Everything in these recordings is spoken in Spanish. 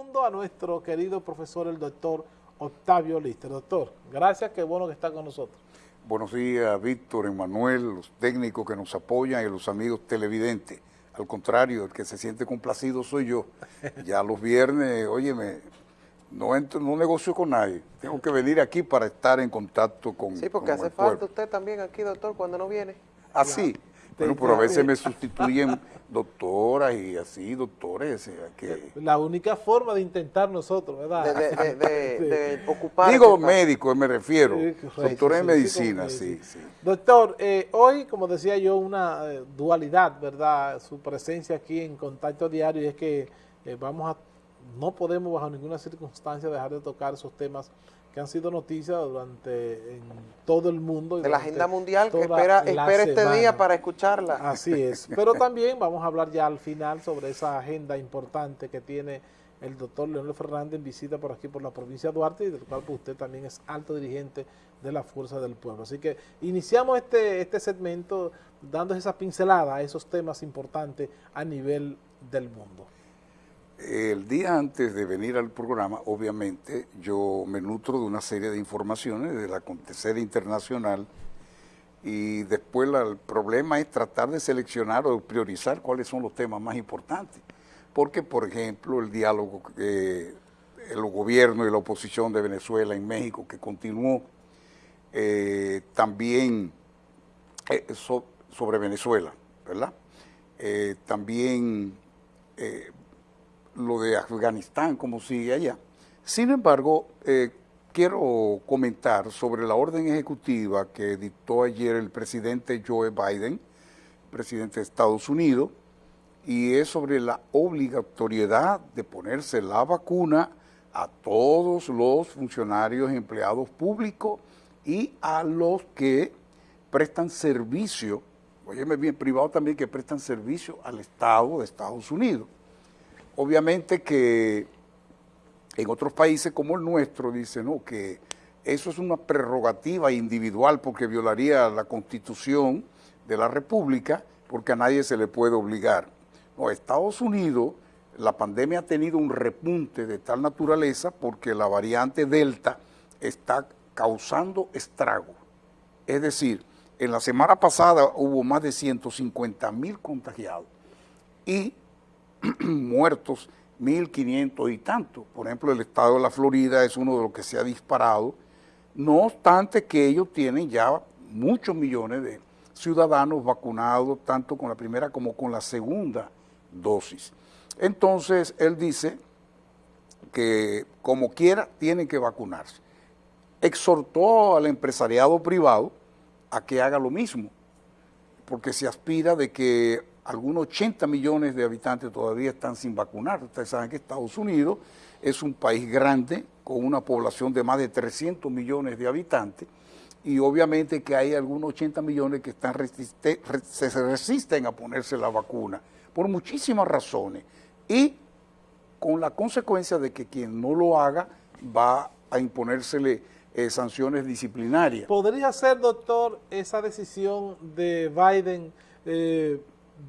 mundo a nuestro querido profesor, el doctor Octavio Lister. Doctor, gracias, qué bueno que está con nosotros. Buenos días, Víctor, Emanuel, los técnicos que nos apoyan y los amigos televidentes. Al contrario, el que se siente complacido soy yo. Ya los viernes, óyeme, no entro, no negocio con nadie. Tengo que venir aquí para estar en contacto con Sí, porque hace falta usted también aquí, doctor, cuando no viene. Así. Ah, bueno, pero a veces me sustituyen doctoras y así, doctores. Que... La única forma de intentar nosotros, ¿verdad? De, de, ocupar. Digo médico, me refiero. doctor en medicina, sí, sí. Doctor, eh, hoy, como decía yo, una eh, dualidad, ¿verdad? Su presencia aquí en Contacto Diario es que eh, vamos a, no podemos bajo ninguna circunstancia dejar de tocar esos temas que han sido noticias durante en todo el mundo. de la agenda mundial que espera, espera este día para escucharla. Así es. Pero también vamos a hablar ya al final sobre esa agenda importante que tiene el doctor Leonel Fernández en visita por aquí por la provincia de Duarte y del cual pues, usted también es alto dirigente de la Fuerza del Pueblo. Así que iniciamos este, este segmento dando esa pincelada a esos temas importantes a nivel del mundo. El día antes de venir al programa, obviamente, yo me nutro de una serie de informaciones del acontecer internacional y después el problema es tratar de seleccionar o priorizar cuáles son los temas más importantes. Porque, por ejemplo, el diálogo eh, el gobierno y la oposición de Venezuela en México que continuó, eh, también eh, sobre Venezuela, ¿verdad? también lo de Afganistán, como sigue allá. Sin embargo, eh, quiero comentar sobre la orden ejecutiva que dictó ayer el presidente Joe Biden, presidente de Estados Unidos, y es sobre la obligatoriedad de ponerse la vacuna a todos los funcionarios empleados públicos y a los que prestan servicio, óyeme bien, privado también, que prestan servicio al Estado de Estados Unidos. Obviamente que en otros países como el nuestro dicen no, que eso es una prerrogativa individual porque violaría la Constitución de la República porque a nadie se le puede obligar. No, Estados Unidos, la pandemia ha tenido un repunte de tal naturaleza porque la variante Delta está causando estrago. Es decir, en la semana pasada hubo más de 150 mil contagiados y muertos, 1.500 y tanto. Por ejemplo, el estado de la Florida es uno de los que se ha disparado, no obstante que ellos tienen ya muchos millones de ciudadanos vacunados, tanto con la primera como con la segunda dosis. Entonces, él dice que como quiera tienen que vacunarse. Exhortó al empresariado privado a que haga lo mismo, porque se aspira de que algunos 80 millones de habitantes todavía están sin vacunar. Ustedes saben que Estados Unidos es un país grande con una población de más de 300 millones de habitantes y obviamente que hay algunos 80 millones que están se resisten a ponerse la vacuna por muchísimas razones y con la consecuencia de que quien no lo haga va a imponérsele eh, sanciones disciplinarias. ¿Podría ser, doctor, esa decisión de Biden eh,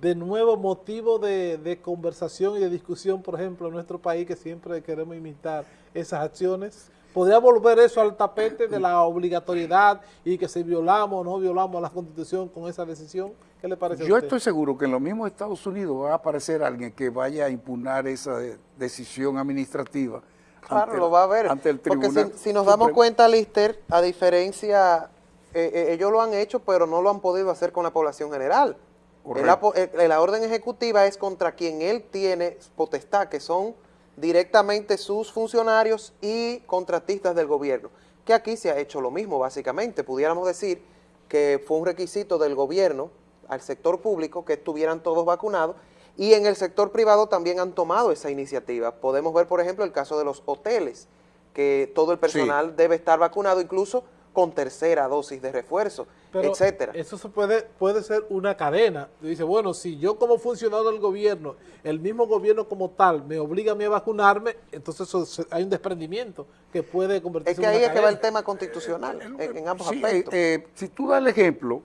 de nuevo motivo de, conversación y de discusión, por ejemplo, en nuestro país, que siempre queremos imitar esas acciones? ¿Podría volver eso al tapete de la obligatoriedad y que si violamos o no violamos la Constitución con esa decisión? ¿Qué le parece Yo a usted? estoy seguro que en los mismos Estados Unidos va a aparecer alguien que vaya a impugnar esa decisión administrativa. Claro, lo va a ver. Ante el tribunal Porque si, nos damos cuenta, Lister, a diferencia, eh, eh, ellos lo han hecho, pero no lo han podido hacer con la población general. La, orden ejecutiva es contra quien él tiene potestad, que son directamente sus funcionarios y contratistas del gobierno. Que aquí se ha hecho lo mismo, básicamente. Pudiéramos decir que fue un requisito del gobierno al sector público que estuvieran todos vacunados y en el sector privado también han tomado esa iniciativa. Podemos ver, por ejemplo, el caso de los hoteles, que todo el personal debe estar vacunado, incluso con tercera dosis de refuerzo, etcétera. Eso se puede, puede ser una cadena. Dice, bueno, si yo como funcionario del gobierno, el mismo gobierno como tal, me obliga a mí a vacunarme, entonces hay un desprendimiento que puede convertirse en una Es que ahí es que va el tema constitucional, en, ambos aspectos. Eh, si tú das el ejemplo,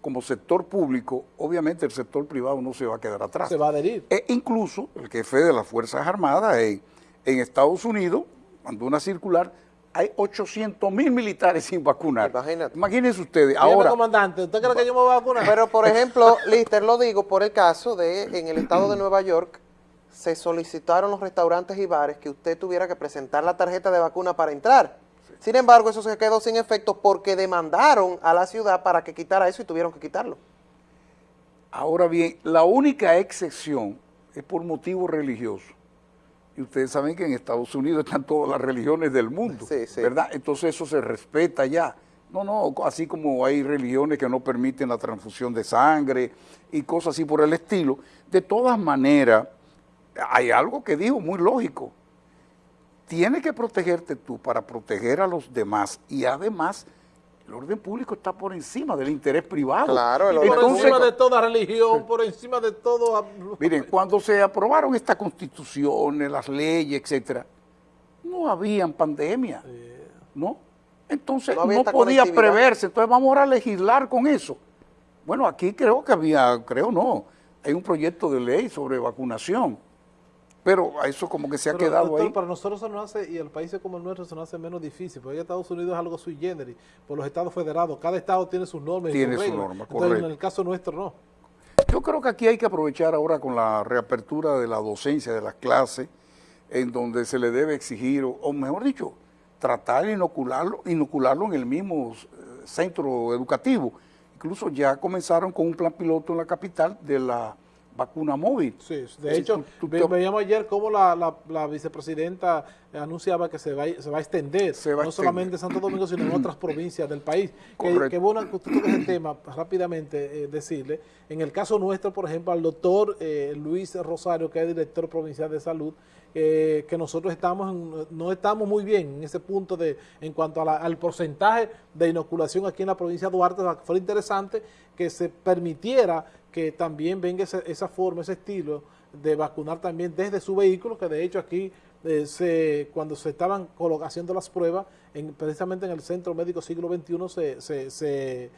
como sector público, obviamente el sector privado no se va a quedar atrás. Se va a adherir. E incluso el jefe de las Fuerzas Armadas, en en Estados Unidos, mandó una circular, hay 800 mil militares sin vacunar. Imagínate. Imagínense ustedes. Ahora, comandante, ¿usted cree que yo me voy a vacunar? Pero, por ejemplo, Lister, lo digo por el caso de, en el estado de Nueva York, se solicitaron los restaurantes y bares que usted tuviera que presentar la tarjeta de vacuna para entrar. Sin embargo, eso se quedó sin efecto porque demandaron a la ciudad para que quitara eso y tuvieron que quitarlo. Ahora bien, la única excepción es por motivos religiosos. Y ustedes saben que en Estados Unidos están todas las religiones del mundo, ¿verdad? Entonces eso se respeta ya. No, no, así como hay religiones que no permiten la transfusión de sangre y cosas así por el estilo. De todas maneras, hay algo que dijo muy lógico. Tienes que protegerte tú para proteger a los demás y además el orden público está por encima del interés privado. Claro, el por encima de toda religión, por encima de todo... Miren, cuando se aprobaron estas constituciones, las leyes, etcétera, no habían pandemia, ¿no? Entonces no, podía preverse, entonces vamos a legislar con eso. Bueno, aquí creo que había, creo no, hay un proyecto de ley sobre vacunación pero eso como que se ha quedado ahí. Para nosotros se nos hace, y el país como el nuestro se nos hace menos difícil, porque Estados Unidos es algo sui generis, por los estados federados, cada estado tiene sus normas tiene sus normas, Entonces, en el caso nuestro no. Yo creo que aquí hay que aprovechar ahora con la reapertura de la docencia de las clases, en donde se le debe exigir, o mejor dicho, tratar de inocularlo, inocularlo en el mismo eh, centro educativo. Incluso ya comenzaron con un plan piloto en la capital de la vacuna móvil. Sí, de hecho, veíamos ayer cómo la, la, vicepresidenta anunciaba que se va, se va a extender, no solamente en Santo Domingo, sino en otras provincias del país. Que, que bueno que usted ese tema, rápidamente eh, decirle, en el caso nuestro, por ejemplo, al doctor eh, Luis Rosario, que es director provincial de salud, eh, que nosotros estamos no estamos muy bien en ese punto de en cuanto al porcentaje de inoculación aquí en la provincia de Duarte, fue interesante que se permitiera que también venga esa, forma, ese estilo de vacunar también desde su vehículo, que de hecho aquí eh, se, cuando se estaban haciendo las pruebas, en, precisamente en el Centro Médico Siglo XXI se, se, se,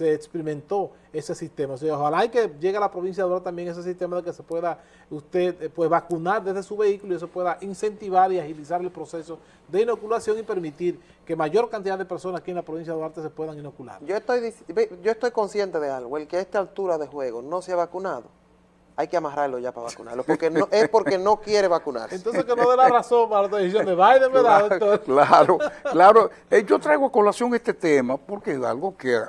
experimentó ese sistema. O sea, ojalá que llegue a la provincia de Duarte también ese sistema de que se pueda usted eh, pues, vacunar desde su vehículo y eso pueda incentivar y agilizar el proceso de inoculación y permitir que mayor cantidad de personas aquí en la provincia de Duarte se puedan inocular. Yo estoy, yo estoy consciente de algo, el que a esta altura de juego no se ha vacunado, hay que amarrarlo ya para vacunarlo, porque no, es porque no quiere vacunarse. Entonces que no dé la razón para la decisión de Biden, ¿verdad? Claro, claro. Eh, yo traigo a colación este tema porque es algo que,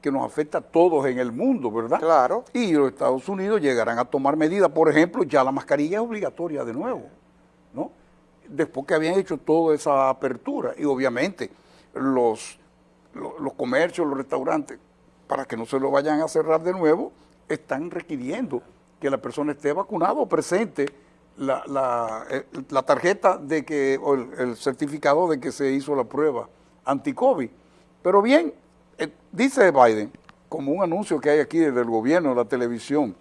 que nos afecta a todos en el mundo, ¿verdad? Claro. Y los Estados Unidos llegarán a tomar medidas, por ejemplo, ya la mascarilla es obligatoria de nuevo, ¿no? después que habían hecho toda esa apertura. Y obviamente los, los, comercios, los restaurantes, para que no se lo vayan a cerrar de nuevo, están requiriendo que la persona esté vacunada o presente la, la, eh, la tarjeta de que, o el, certificado de que se hizo la prueba anti-COVID. Pero bien, eh, dice Biden, como un anuncio que hay aquí desde el gobierno, la televisión,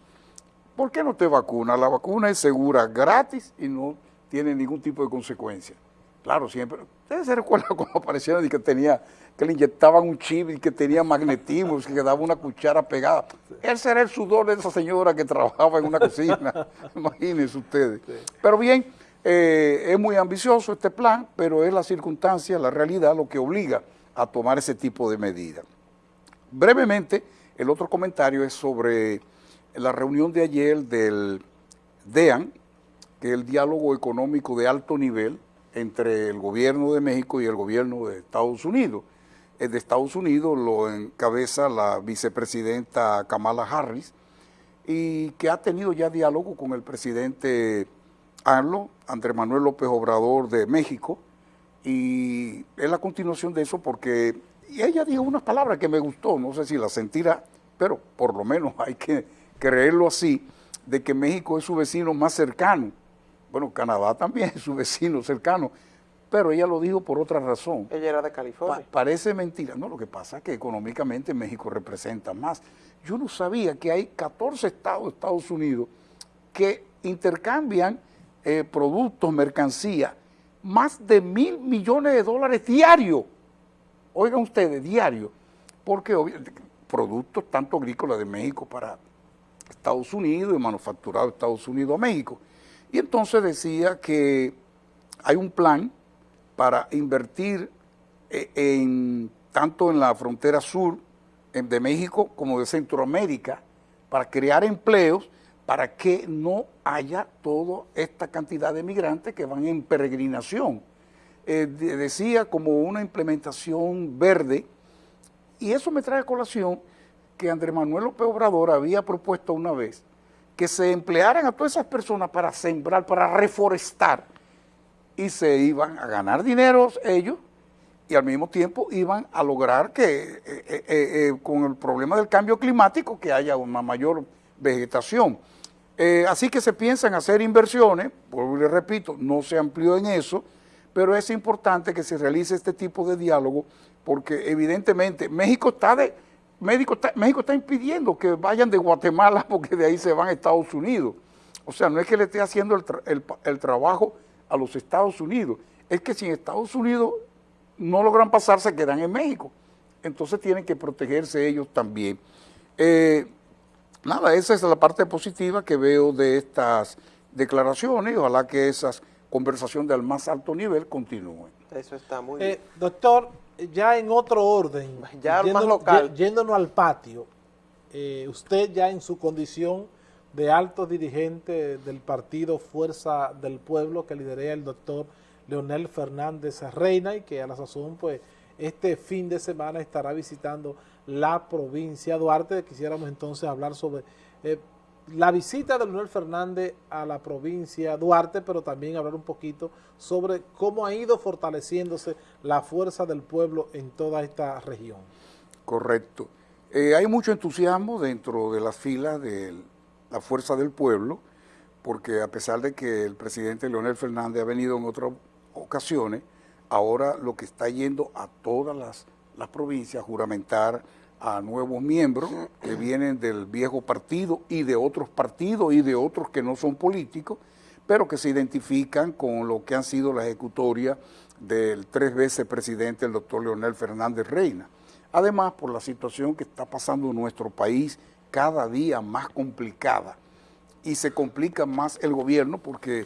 ¿por qué no te vacuna? La vacuna es segura, gratis y no tiene ningún tipo de consecuencia. Claro, siempre. Ustedes se recuerdan cuando aparecieron y que tenía, que le inyectaban un chip y que tenía magnetismo, que daba una cuchara pegada. Ese era el sudor de esa señora que trabajaba en una cocina. Imagínense ustedes. Pero bien, eh, es muy ambicioso este plan, pero es la circunstancia, la realidad, lo que obliga a tomar ese tipo de medidas. Brevemente, el otro comentario es sobre la reunión de ayer del DEAN, que el diálogo económico de alto nivel entre el gobierno de México y el gobierno de Estados Unidos. El de Estados Unidos lo encabeza la vicepresidenta Kamala Harris y que ha tenido ya diálogo con el presidente ARLO, Andrés Manuel López Obrador de México, y es la continuación de eso porque ella dijo unas palabras que me gustó, no sé si la sentirá, pero por lo menos hay que creerlo así, de que México es su vecino más cercano bueno, Canadá también es su vecino cercano, pero ella lo dijo por otra razón. Ella era de California. parece mentira. No, lo que pasa es que económicamente México representa más. Yo no sabía que hay 14 estados de Estados Unidos que intercambian eh, productos, mercancías, más de mil millones de dólares diarios. Oigan ustedes, diario. Porque productos tanto agrícolas de México para Estados Unidos y manufacturados de Estados Unidos a México. Y entonces decía que hay un plan para invertir eh, tanto en la frontera sur de México como de Centroamérica para crear empleos para que no haya toda esta cantidad de migrantes que van en peregrinación. Eh, decía como una implementación verde, y eso me trae a colación que Andrés Manuel López Obrador había propuesto una vez que se emplearan a todas esas personas para sembrar, para reforestar, y se iban a ganar dinero ellos y al mismo tiempo iban a lograr que eh, eh, con el problema del cambio climático que haya una mayor vegetación. así que se piensan hacer inversiones, por le repito, no se amplió en eso, pero es importante que se realice este tipo de diálogo porque evidentemente México está de... México está, México está impidiendo que vayan de Guatemala porque de ahí se van a Estados Unidos. O sea, no es que le esté haciendo el, el trabajo a los Estados Unidos. Es que si en Estados Unidos no logran pasar, se quedan en México. Entonces tienen que protegerse ellos también. Eh, nada, esa es la parte positiva que veo de estas declaraciones. Ojalá que esas conversaciones del más alto nivel continúen. Eso está muy eh, bien. Doctor, ya en otro orden, ya más local. yéndonos al patio, eh, usted ya en su condición de alto dirigente del partido Fuerza del Pueblo que lidera el doctor Leonel Fernández Reina y que a la sazón pues este fin de semana estará visitando la provincia de Duarte. Quisiéramos entonces hablar sobre eh, la visita de Leonel Fernández a la provincia de Duarte, pero también hablar un poquito sobre cómo ha ido fortaleciéndose la fuerza del pueblo en toda esta región. Correcto. Eh, hay mucho entusiasmo dentro de las filas del la fuerza del pueblo, porque a pesar de que el presidente Leonel Fernández ha venido en otras ocasiones, ahora lo que está yendo a todas las, provincias a juramentar a nuevos miembros que vienen del viejo partido y de otros partidos y de otros que no son políticos, pero que se identifican con lo que han sido la ejecutoria del tres veces presidente, el doctor Leonel Fernández Reina. Además, por la situación que está pasando en nuestro país cada día más complicada y se complica más el gobierno porque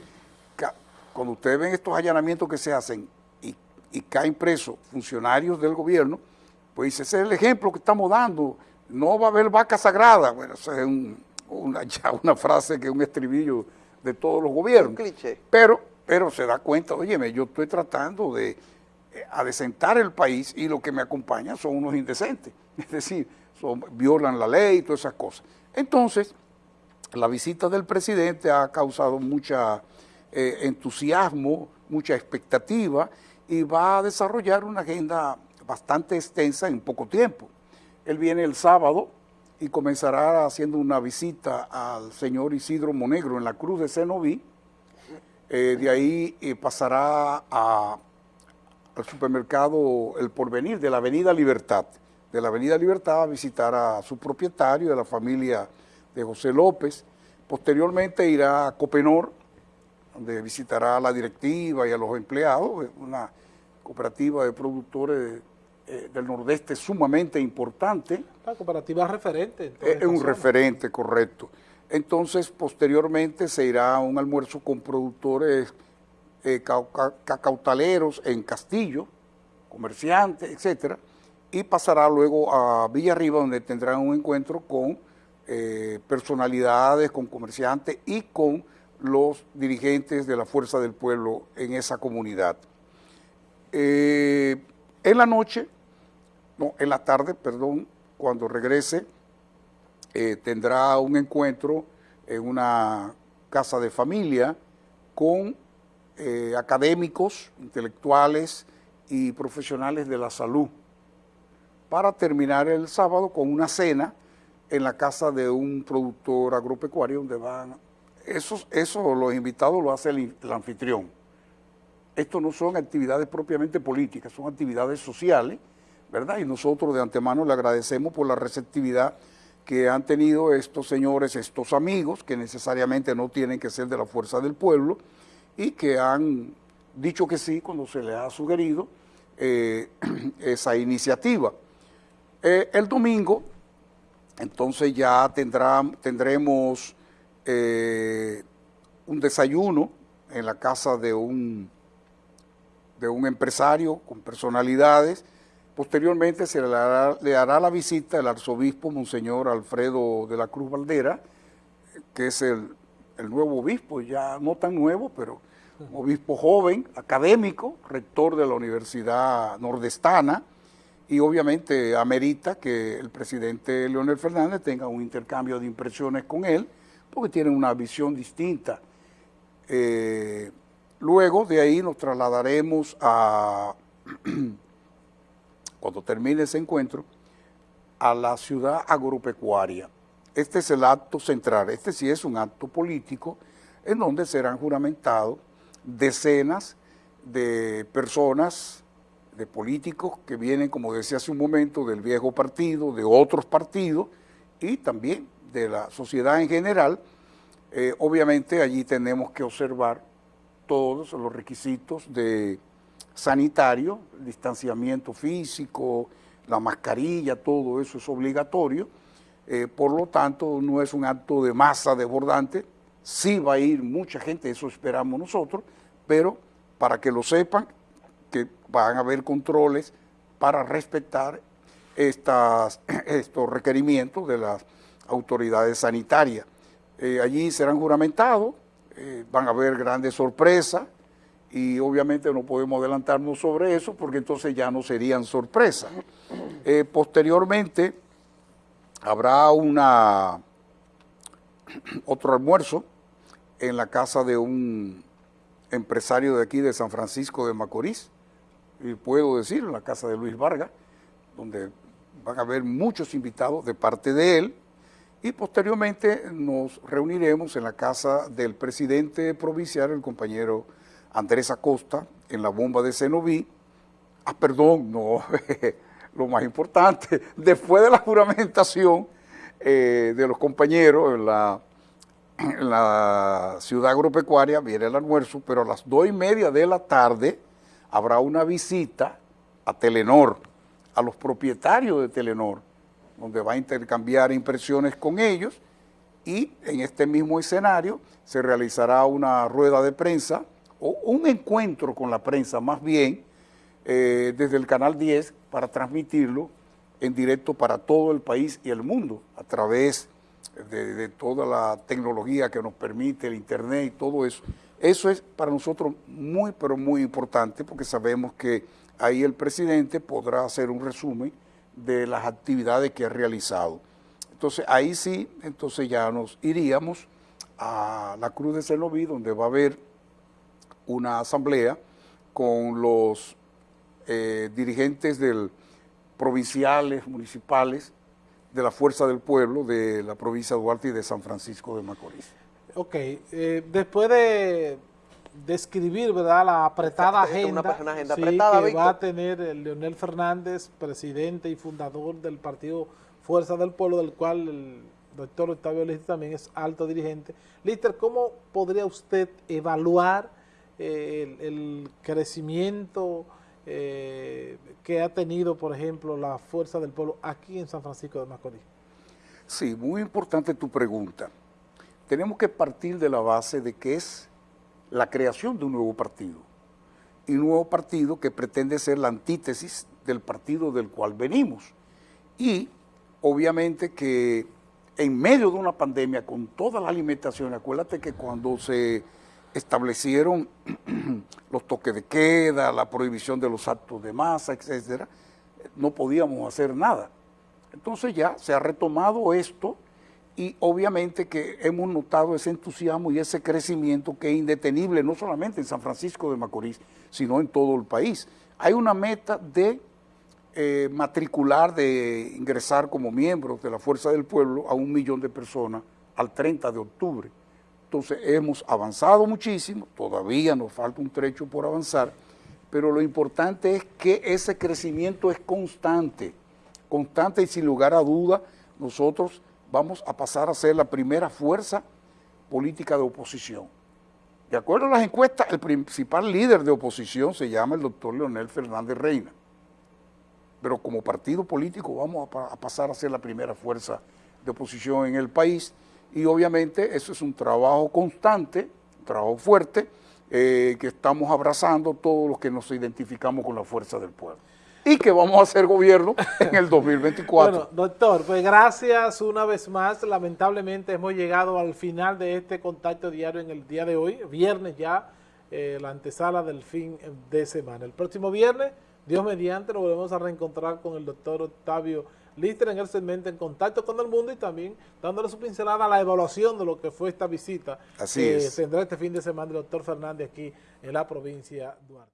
cuando ustedes ven estos allanamientos que se hacen y, caen presos funcionarios del gobierno, pues ese es el ejemplo que estamos dando. No va a haber vaca sagrada. Bueno, esa es una, ya una frase que es un estribillo de todos los gobiernos. Pero, pero se da cuenta, oye, yo estoy tratando de eh, adecentar el país y lo que me acompaña son unos indecentes. Es decir, violan la ley y todas esas cosas. Entonces, la visita del presidente ha causado mucha eh, entusiasmo, mucha expectativa y va a desarrollar una agenda bastante extensa en poco tiempo. Él viene el sábado y comenzará haciendo una visita al señor Isidro Monegro en la Cruz de Cenoví. Eh, de ahí eh, pasará al supermercado El Porvenir de la Avenida Libertad de la Avenida Libertad a visitar a su propietario, de la familia de José López. Posteriormente irá a Copenor, donde visitará a la directiva y a los empleados, una cooperativa de productores eh, del Nordeste sumamente importante. La cooperativa referente. Es un referente, correcto. Entonces, posteriormente se irá a un almuerzo con productores eh, cacautaleros en Castillo, comerciantes, etcétera, y pasará luego a Villarriba donde tendrán un encuentro con eh, personalidades, con comerciantes y con los dirigentes de la Fuerza del Pueblo en esa comunidad. Eh, en la noche, no, en la tarde, perdón, cuando regrese, eh, tendrá un encuentro en una casa de familia con académicos, intelectuales y profesionales de la salud para terminar el sábado con una cena en la casa de un productor agropecuario donde van, eso, eso los invitados lo hace el, anfitrión. Esto no son actividades propiamente políticas, son actividades sociales, Y nosotros de antemano le agradecemos por la receptividad que han tenido estos señores, estos amigos, que necesariamente no tienen que ser de la fuerza del pueblo, y que han dicho que sí cuando se les ha sugerido eh, esa iniciativa. Eh, el domingo, entonces ya tendremos eh, un desayuno en la casa de un empresario con personalidades. Posteriormente se le hará, la visita el arzobispo Monseñor Alfredo de la Cruz Valdera, que es el, nuevo obispo, ya no tan nuevo, pero obispo joven, académico, rector de la Universidad Nordestana, y obviamente amerita que el presidente Leonel Fernández tenga un intercambio de impresiones con él, porque tienen una visión distinta. Eh, luego de ahí nos trasladaremos a, cuando termine ese encuentro, a la ciudad agropecuaria. Este es el acto central, este sí es un acto político en donde serán juramentados decenas de personas, de políticos que vienen, como decía hace un momento, del viejo partido, de otros partidos y también de la sociedad en general, eh, obviamente allí tenemos que observar todos los requisitos de sanitario, distanciamiento físico, la mascarilla, todo eso es obligatorio. Eh, por lo tanto, no es un acto de masa desbordante, sí va a ir mucha gente, eso esperamos nosotros, pero para que lo sepan, que van a haber controles para respetar estas, estos requerimientos de las autoridades sanitarias. Eh, allí serán juramentados, eh, van a haber grandes sorpresas y obviamente no podemos adelantarnos sobre eso porque entonces ya no serían sorpresas. Eh, posteriormente habrá una otro almuerzo en la casa de un empresario de aquí de San Francisco de Macorís, y puedo decir en la casa de Luis Vargas, donde van a haber muchos invitados de parte de él, y posteriormente nos reuniremos en la casa del presidente provincial, el compañero Andrés Acosta, en la bomba de Cenoví. Ah, perdón, no, lo más importante, después de la juramentación eh, de los compañeros en la, en la ciudad agropecuaria, viene el almuerzo, pero a las dos y media de la tarde habrá una visita a Telenor, a los propietarios de Telenor, donde va a intercambiar impresiones con ellos y en este mismo escenario se realizará una rueda de prensa o un encuentro con la prensa más bien eh, desde el Canal 10 para transmitirlo en directo para todo el país y el mundo a través de, de, toda la tecnología que nos permite, el internet y todo eso. Eso es para nosotros muy, pero muy importante porque sabemos que ahí el presidente podrá hacer un resumen de las actividades que ha realizado. Entonces ahí sí, entonces ya nos iríamos a la Cruz de Cenoví, donde va a haber una asamblea con los eh, dirigentes del provinciales, municipales, de la Fuerza del Pueblo, de la provincia de Duarte y de San Francisco de Macorís. Ok, eh, después de describir ¿verdad? la apretada agenda, que va a tener el Leonel Fernández, presidente y fundador del partido Fuerza del Pueblo, del cual el doctor Octavio Lister también es alto dirigente. Lister, ¿cómo podría usted evaluar eh, el, crecimiento eh, que ha tenido, por ejemplo, la Fuerza del Pueblo aquí en San Francisco de Macorís? Sí, muy importante tu pregunta. Tenemos que partir de la base de que es la creación de un nuevo partido. Y un nuevo partido que pretende ser la antítesis del partido del cual venimos. Y obviamente que en medio de una pandemia con toda la alimentación, acuérdate que cuando se establecieron los toques de queda, la prohibición de los actos de masa, etcétera, no podíamos hacer nada. Entonces ya se ha retomado esto y obviamente que hemos notado ese entusiasmo y ese crecimiento que es indetenible, no solamente en San Francisco de Macorís, sino en todo el país. Hay una meta de eh, matricular, de ingresar como miembros de la Fuerza del Pueblo a un millón de personas al 30 de octubre. Entonces hemos avanzado muchísimo, todavía nos falta un trecho por avanzar, pero lo importante es que ese crecimiento es constante, constante y sin lugar a duda nosotros vamos a pasar a ser la primera fuerza política de oposición. De acuerdo a las encuestas, el principal líder de oposición se llama el doctor Leonel Fernández Reina. Pero como partido político vamos a, pasar a ser la primera fuerza de oposición en el país y obviamente eso es un trabajo constante, un trabajo fuerte eh, que estamos abrazando todos los que nos identificamos con la fuerza del pueblo y que vamos a hacer gobierno en el 2024. bueno, doctor, pues gracias una vez más. Lamentablemente hemos llegado al final de este contacto diario en el día de hoy, viernes ya, eh, la antesala del fin de semana. El próximo viernes, Dios mediante, nos volvemos a reencontrar con el doctor Octavio Lister en el segmento En Contacto con el Mundo y también dándole su pincelada a la evaluación de lo que fue esta visita Así que tendrá este fin de semana el doctor Fernández aquí en la provincia de Duarte.